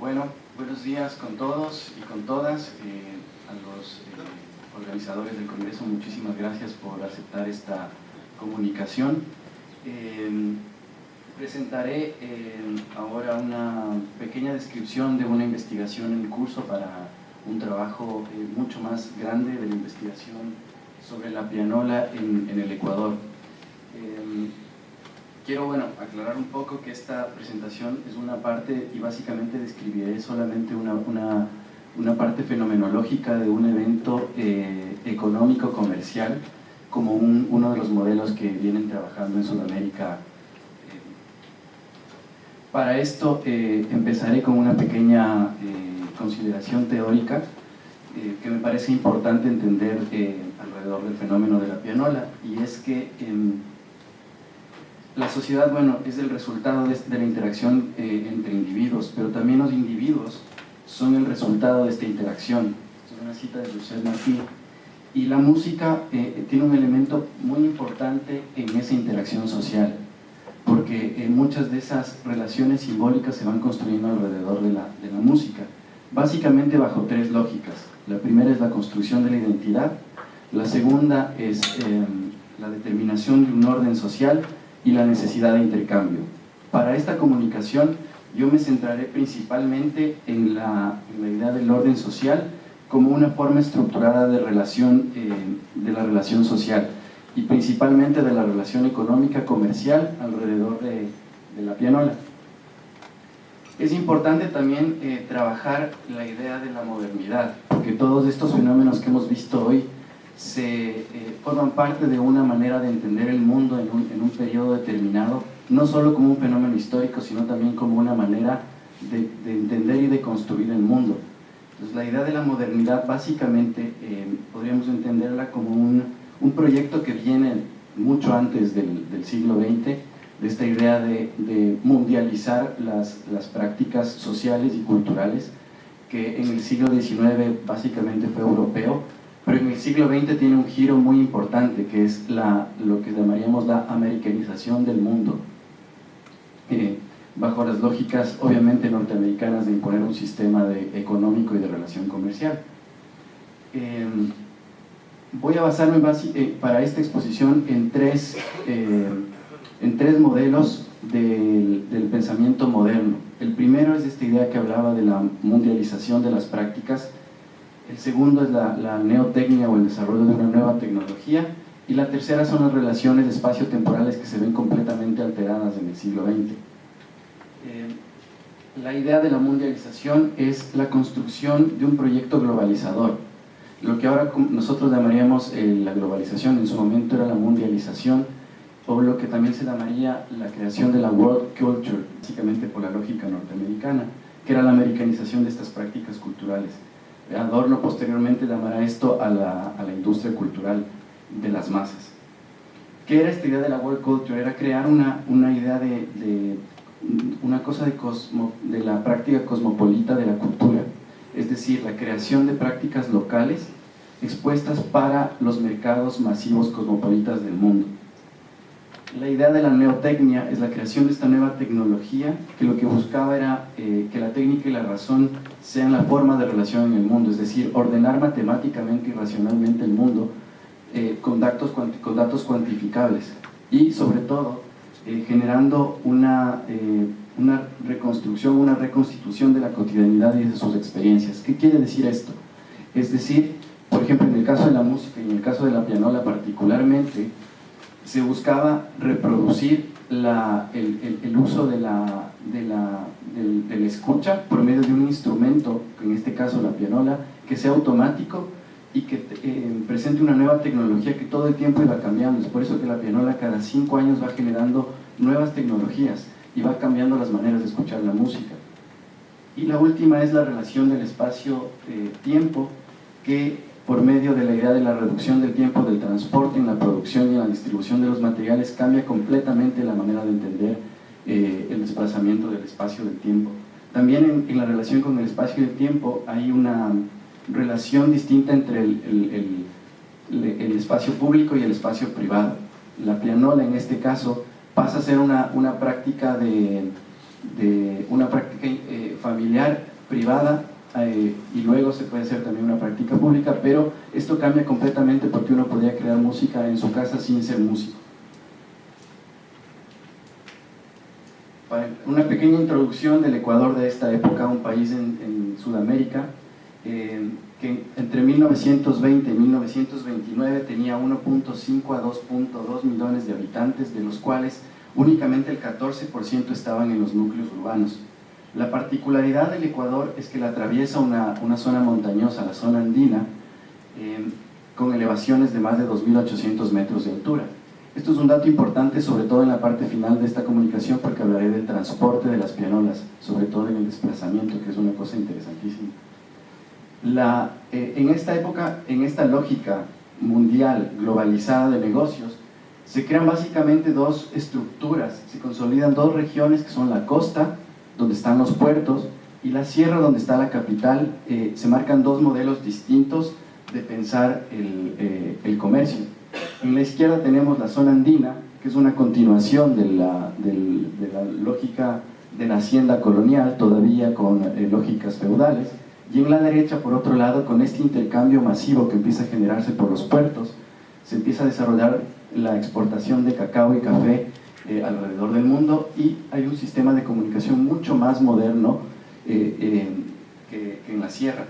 Bueno, buenos días con todos y con todas. Eh, a los eh, organizadores del Congreso, muchísimas gracias por aceptar esta comunicación. Eh, presentaré ahora una pequeña descripción de una investigación en curso para un trabajo mucho más grande de la investigación sobre la pianola en, en el Ecuador. Quiero bueno, aclarar un poco que esta presentación es una parte y básicamente describiré solamente una, una, una parte fenomenológica de un evento eh, económico comercial como un, uno de los modelos que vienen trabajando en Sudamérica. Para esto eh, empezaré con una pequeña eh, consideración teórica que me parece importante entender alrededor del fenómeno de la pianola y es que la sociedad, bueno, es el resultado de, la interacción eh, entre individuos, pero también los individuos son el resultado de esta interacción. Es una cita de José Martí. Y la música eh, tiene un elemento muy importante en esa interacción social, porque eh, muchas de esas relaciones simbólicas se van construyendo alrededor de la, de la música, básicamente bajo tres lógicas. La primera es la construcción de la identidad, la segunda es la determinación de un orden social y la necesidad de intercambio. Para esta comunicación yo me centraré principalmente en la, idea del orden social como una forma estructurada de, relación, eh, de la relación social y principalmente de la relación económica comercial alrededor de, la pianola. Es importante también eh, trabajar la idea de la modernidad, porque todos estos fenómenos que hemos visto hoy se eh, forman parte de una manera de entender el mundo en un, en un, periodo determinado, no solo como un fenómeno histórico, sino también como una manera de, entender y de construir el mundo. Entonces la idea de la modernidad básicamente eh, podríamos entenderla como un, un, proyecto que viene mucho antes del, del siglo XX, de esta idea de, de mundializar las, las prácticas sociales y culturales, que en el siglo XIX básicamente fue europeo, pero en el siglo XX tiene un giro muy importante, que es lo que llamaríamos la americanización del mundo, eh, bajo las lógicas obviamente norteamericanas de imponer un sistema de, económico y de relación comercial. Em, voy a basarme eh, para esta exposición en tres, eh, en tres modelos del, del pensamiento moderno. El primero es esta idea que hablaba de la mundialización de las prácticas, el segundo es la, neotecnia o el desarrollo de una nueva tecnología, y la tercera son las relaciones espacio-temporales que se ven completamente alteradas en el siglo XX. Eh, la idea de la mundialización es la construcción de un proyecto globalizador. Lo que ahora nosotros llamaríamos eh, la globalización, en su momento era la mundialización, o lo que también se llamaría la creación de la world culture, básicamente por la lógica norteamericana, que era la americanización de estas prácticas culturales. Adorno posteriormente llamará esto a la, a la, industria cultural de las masas. ¿Qué era esta idea de la world culture? Era crear una, una idea de, de, una cosa de, cosmo, de la práctica cosmopolita de la cultura, es decir, la creación de prácticas locales expuestas para los mercados masivos cosmopolitas del mundo. La idea de la neotecnia es la creación de esta nueva tecnología que lo que buscaba era eh, que la técnica y la razón sean la forma de relación en el mundo, es decir, ordenar matemáticamente y racionalmente el mundo eh, con, datos, con datos cuantificables y sobre todo eh, generando una, una reconstrucción, una reconstitución de la cotidianidad y de sus experiencias. ¿Qué quiere decir esto? Es decir, por ejemplo, en el caso de la música y en el caso de la pianola particularmente, se buscaba reproducir el, uso de la, del, escucha por medio de un instrumento, en este caso la pianola, que sea automático y que eh, presente una nueva tecnología que todo el tiempo iba cambiando. Es por eso que la pianola cada cinco años va generando nuevas tecnologías y va cambiando las maneras de escuchar la música. Y la última es la relación del espacio-tiempo, que por medio de la idea de la reducción del tiempo del transporte en la producción y en la distribución de los materiales cambia completamente la manera de entender eh, el desplazamiento del espacio del tiempo. También en, la relación con el espacio y el tiempo hay una relación distinta entre el, espacio público y el espacio privado. La pianola en este caso pasa a ser una, práctica de una práctica eh, familiar, privada, eh, y luego se puede hacer también una práctica pública, pero esto cambia completamente porque uno podía crear música en su casa sin ser músico. Una pequeña introducción del Ecuador de esta época, un país en, Sudamérica, eh, que entre 1920 y 1929 tenía 1.5 a 2.2 millones de habitantes, de los cuales únicamente el 14% estaban en los núcleos urbanos. La particularidad del Ecuador es que la atraviesa una, zona montañosa, la zona andina, eh, con elevaciones de más de 2.800 metros de altura. Esto es un dato importante, sobre todo en la parte final de esta comunicación, porque hablaré del transporte de las pianolas, sobre todo en el desplazamiento, que es una cosa interesantísima. Eh, en esta época, en esta lógica mundial, globalizada de negocios, se crean básicamente dos estructuras, se consolidan dos regiones que son la costa, donde están los puertos, y la sierra, donde está la capital, eh, se marcan dos modelos distintos de pensar el, eh, el, comercio. En la izquierda tenemos la zona andina, que es una continuación de la, de la lógica de la hacienda colonial, todavía con eh, lógicas feudales, y en la derecha, por otro lado, con este intercambio masivo que empieza a generarse por los puertos, se empieza a desarrollar la exportación de cacao y café eh, alrededor del mundo y hay un sistema de comunicación mucho más moderno eh, eh, que, en la sierra.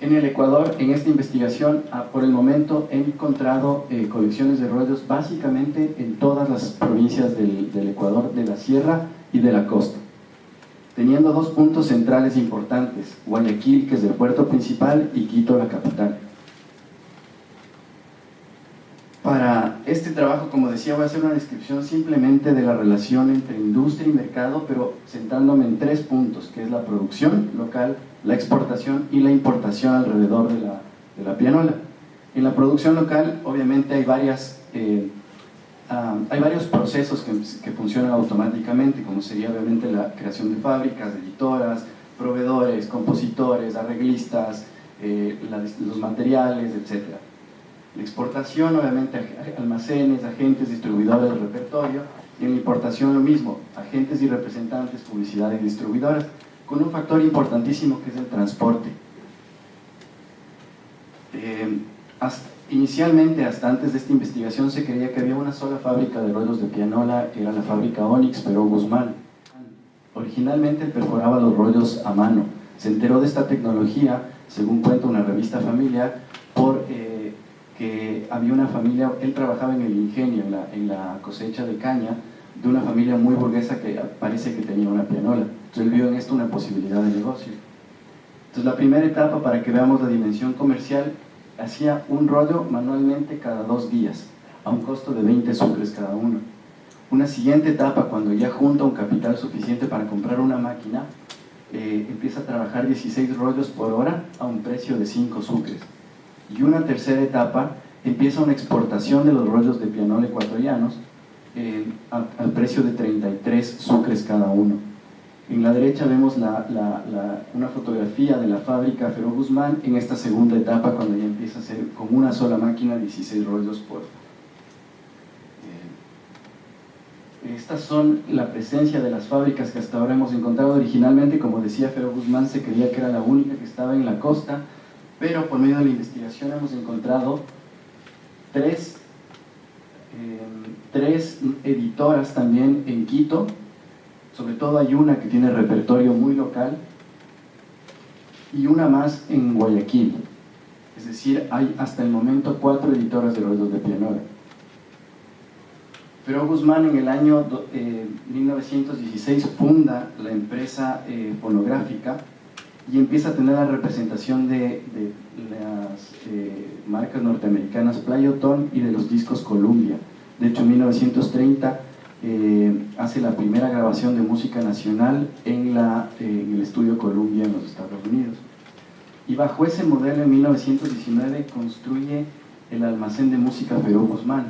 En el Ecuador, en esta investigación, ah, por el momento he encontrado colecciones de rollos básicamente en todas las provincias del, del Ecuador, de la sierra y de la costa teniendo dos puntos centrales importantes, Guayaquil, que es el puerto principal, y Quito, la capital. Para este trabajo, como decía, voy a hacer una descripción simplemente de la relación entre industria y mercado, pero centrándome en tres puntos, que es la producción local, la exportación y la importación alrededor de la, pianola. En la producción local, obviamente, hay, eh, ah, varios procesos que, funcionan automáticamente, como sería obviamente la creación de fábricas, editoras, proveedores, compositores, arreglistas, eh, los materiales, etcétera la exportación, obviamente, almacenes, agentes, distribuidores repertorio, y en la importación lo mismo, agentes y representantes, publicidad y distribuidoras, con un factor importantísimo que es el transporte. Eh, inicialmente, hasta antes de esta investigación, se creía que había una sola fábrica de rollos de pianola, era la fábrica Onyx, pero Guzmán. Originalmente perforaba los rollos a mano. Se enteró de esta tecnología, según cuenta una revista familiar, había una familia, él trabajaba en el ingenio, en la, cosecha de caña, de una familia muy burguesa que parece que tenía una pianola. Entonces él vio en esto una posibilidad de negocio. Entonces la primera etapa, para que veamos la dimensión comercial, hacía un rollo manualmente cada dos días, a un costo de 20 sucres cada uno. Una siguiente etapa, cuando ya junta un capital suficiente para comprar una máquina, eh, empieza a trabajar 16 rollos por hora a un precio de 5 sucres y una tercera etapa empieza una exportación de los rollos de pianola ecuatorianos eh, al precio de 33 sucres cada uno. En la derecha vemos una fotografía de la fábrica Ferro Guzmán en esta segunda etapa cuando ya empieza a ser con una sola máquina 16 rollos por... Eh, estas son la presencia de las fábricas que hasta ahora hemos encontrado originalmente, como decía Ferro Guzmán, se creía que era la única que estaba en la costa, pero por medio de la investigación hemos encontrado tres, eh, tres editoras también en Quito, sobre todo hay una que tiene repertorio muy local, y una más en Guayaquil. Es decir, hay hasta el momento cuatro editoras de ruedos de pianola. Pero Guzmán en el año 1916 eh, funda la empresa eh, fonográfica y empieza a tener la representación de, las eh, marcas norteamericanas Playoton y de los discos Columbia. De hecho, en 1930 eh, hace la primera grabación de música nacional en, la, en el estudio Columbia en los Estados Unidos. Y bajo ese modelo, en 1919, construye el almacén de música Perú Guzmán,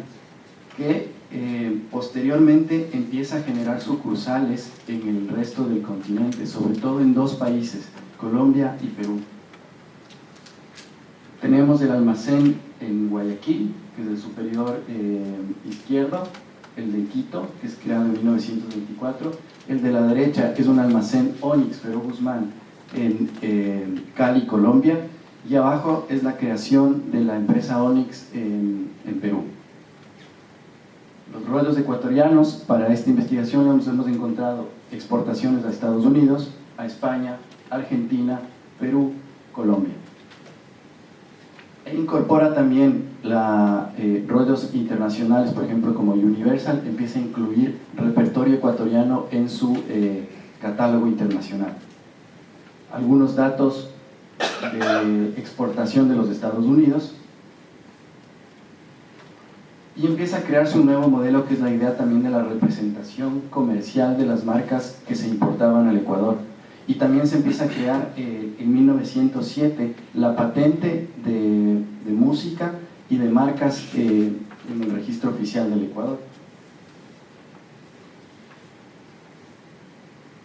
que eh, posteriormente empieza a generar sucursales en el resto del continente, sobre todo en dos países, Colombia y Perú. Tenemos el almacén en Guayaquil, que es el superior eh, izquierdo, el de Quito, que es creado en 1924, el de la derecha es un almacén Onyx Ferro Guzmán en Cali, Colombia, y abajo es la creación de la empresa Onyx en, Perú. Los rollos ecuatorianos, para esta investigación hemos encontrado exportaciones a Estados Unidos, a España, Argentina, Perú, Colombia. Incorpora también la, eh, rollos internacionales, por ejemplo, como Universal, empieza a incluir repertorio ecuatoriano en su eh, catálogo internacional. Algunos datos de exportación de los Estados Unidos y empieza a crearse un nuevo modelo que es la idea también de la representación comercial de las marcas que se importaban al Ecuador y también se empieza a crear eh, en 1907 la patente de, música y de marcas eh, en el registro oficial del Ecuador.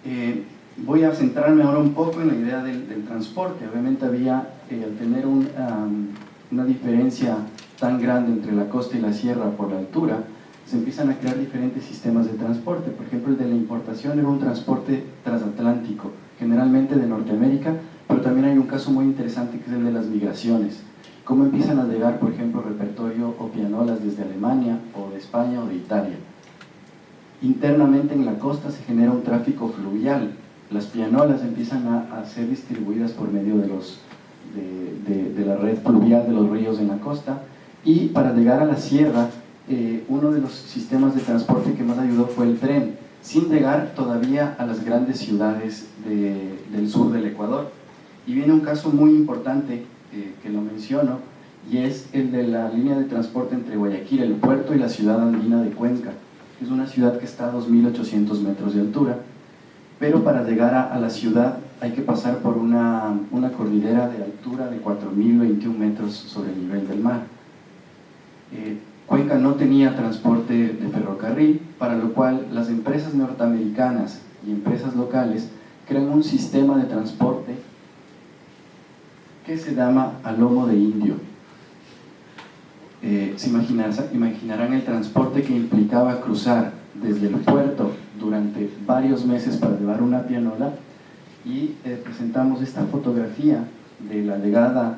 Eh, voy a centrarme ahora un poco en la idea del, transporte. Obviamente había, eh, al tener una diferencia tan grande entre la costa y la sierra por la altura, se empiezan a crear diferentes sistemas de transporte. Por ejemplo, el de la importación era un transporte transatlántico, generalmente de Norteamérica, pero también hay un caso muy interesante que es el de las migraciones. Cómo empiezan a llegar, por ejemplo, repertorio o pianolas desde Alemania o de España o de Italia. Internamente en la costa se genera un tráfico fluvial, las pianolas empiezan a, ser distribuidas por medio de, los, de, la red fluvial de los ríos en la costa. Y para llegar a la sierra eh, uno de los sistemas de transporte que más ayudó fue el tren sin llegar todavía a las grandes ciudades del sur del Ecuador. Y viene un caso muy importante que lo menciono y es el de la línea de transporte entre Guayaquil, el puerto y la ciudad andina de Cuenca es una ciudad que está a 2.800 metros de altura pero para llegar a, la ciudad hay que pasar por una, cordillera de altura de 4.021 metros sobre el nivel del mar. Eh, Cuenca no tenía transporte de ferrocarril, para lo cual las empresas norteamericanas y empresas locales crean un sistema de transporte que se llama a lomo de indio. Eh, se imaginarán el transporte que implicaba cruzar desde el puerto durante varios meses para llevar una pianola y eh, presentamos esta fotografía de la legada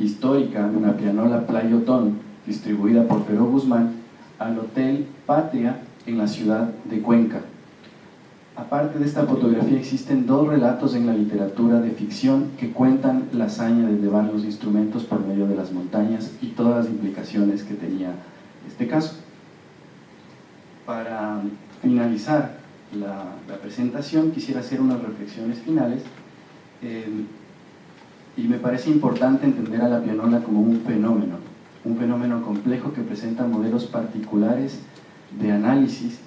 histórica de una pianola Playotón distribuida por Pedro Guzmán al Hotel Patria en la ciudad de Cuenca. Aparte de esta fotografía existen dos relatos en la literatura de ficción que cuentan la hazaña de llevar los instrumentos por medio de las montañas y todas las implicaciones que tenía este caso. Para finalizar la, presentación, quisiera hacer unas reflexiones finales eh, y me parece importante entender a la pianola como un fenómeno, un fenómeno complejo que presenta modelos particulares de análisis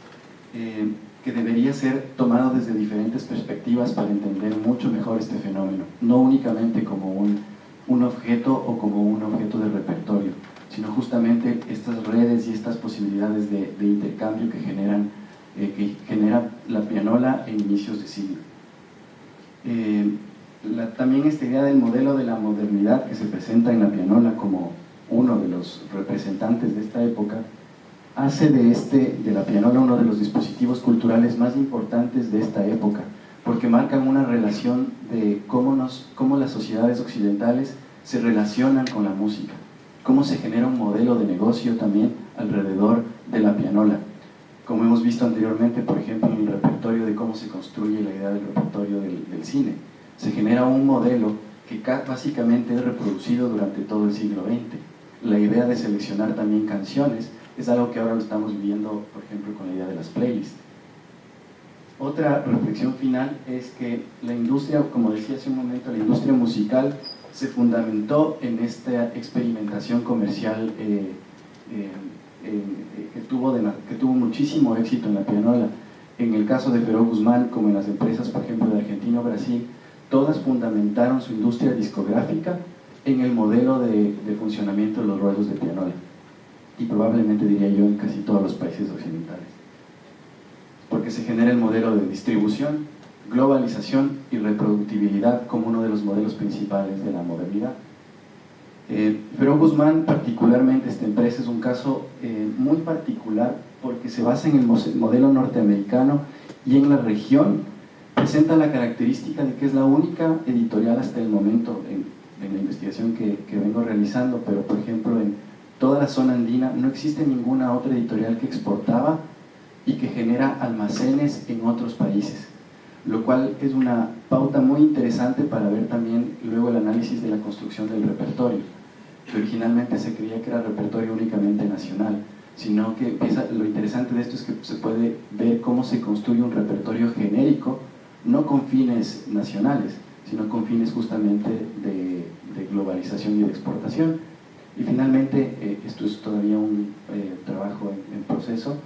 eh, que debería ser tomado desde diferentes perspectivas para entender mucho mejor este fenómeno, no únicamente como un, un objeto o como un objeto de repertorio, sino justamente estas redes y estas posibilidades de, de intercambio que generan eh, que genera la pianola en inicios de siglo. Eh, también esta idea del modelo de la modernidad que se presenta en la pianola como uno de los representantes de esta época, hace de, este, de la pianola uno de los dispositivos culturales más importantes de esta época, porque marcan una relación de cómo, nos, cómo las sociedades occidentales se relacionan con la música, cómo se genera un modelo de negocio también alrededor de la pianola como hemos visto anteriormente, por ejemplo, en el repertorio de cómo se construye la idea del repertorio del, cine. Se genera un modelo que básicamente es reproducido durante todo el siglo XX. La idea de seleccionar también canciones es algo que ahora lo estamos viendo, por ejemplo, con la idea de las playlists. Otra reflexión final es que la industria, como decía hace un momento, la industria musical se fundamentó en esta experimentación comercial eh, eh, que, tuvo que tuvo muchísimo éxito en la pianola. En el caso de Peró Guzmán, como en las empresas, por ejemplo, de Argentina o Brasil, todas fundamentaron su industria discográfica en el modelo de, funcionamiento de los ruedos de pianola. Y probablemente diría yo en casi todos los países occidentales. Porque se genera el modelo de distribución, globalización y reproductibilidad como uno de los modelos principales de la modernidad. Eh, pero Guzmán, particularmente esta empresa, es un caso eh, muy particular porque se basa en el modelo norteamericano y en la región presenta la característica de que es la única editorial hasta el momento en, la investigación que, que, vengo realizando, pero por ejemplo en toda la zona andina no existe ninguna otra editorial que exportaba y que genera almacenes en otros países, lo cual es una pauta muy interesante para ver también luego el análisis de la construcción del repertorio, que originalmente se creía que era repertorio únicamente nacional, sino que lo interesante de esto es que se puede ver cómo se construye un repertorio genérico, no con fines nacionales, sino con fines justamente de, globalización y de exportación. Y finalmente, eh, esto es todavía un eh, trabajo en, proceso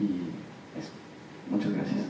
y eso. Muchas gracias.